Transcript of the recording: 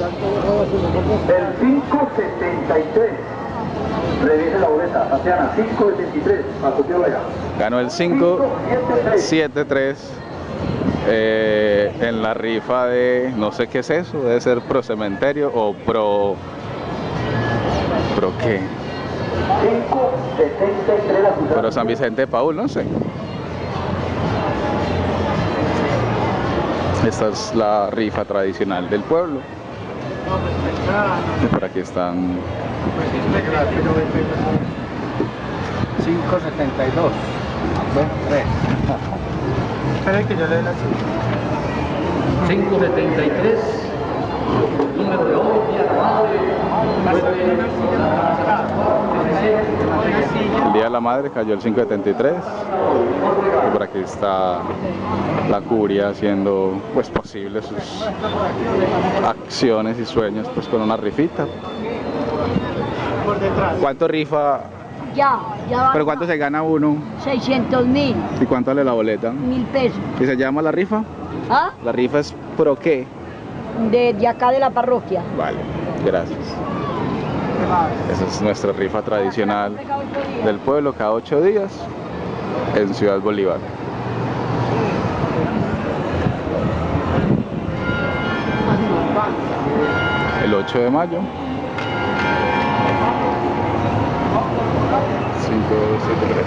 El 573. Revise la boleta, Tatiana, 573, allá. Ganó el 573 eh, en la rifa de, no sé qué es eso, debe ser pro cementerio o pro... ¿Pro qué? 573 a Pro San Vicente de Paul, no sé. Esta es la rifa tradicional del pueblo. Y por aquí están 572. Bueno, 3. Espera que yo le dé la 573, número de hoy, día de la el Día de la Madre, cayó el 573. Y por aquí está la curia haciendo pues posible sus acciones y sueños pues con una rifita. por detrás. ¿Cuánto rifa? Ya, ya va. ¿Pero cuánto se gana uno? 600 mil, ¿Y cuánto vale la boleta? mil pesos. ¿Y se llama la rifa? ¿Ah? La rifa es pro qué? De, de acá de la parroquia. Vale, gracias. Esa es nuestra rifa tradicional del pueblo cada ocho días en Ciudad Bolívar. El 8 de mayo. 573.